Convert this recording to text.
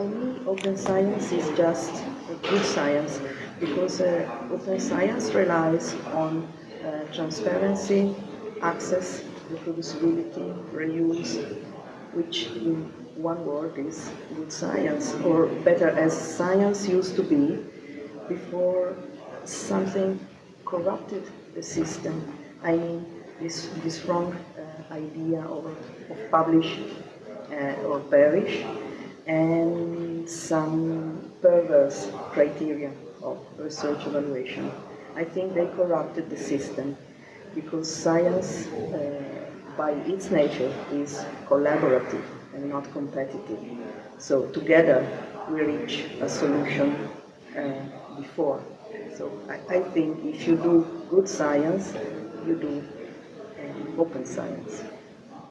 for me, open science is just good science because uh, open science relies on uh, transparency, access, reproducibility, reuse, which in one word is good science, or better as science used to be before something corrupted the system. I mean, this, this wrong uh, idea of, of publish uh, or perish, and some perverse criteria of research evaluation. I think they corrupted the system because science, uh, by its nature, is collaborative and not competitive. So together we reach a solution uh, before. So I, I, think if you do good science, you do um, open science.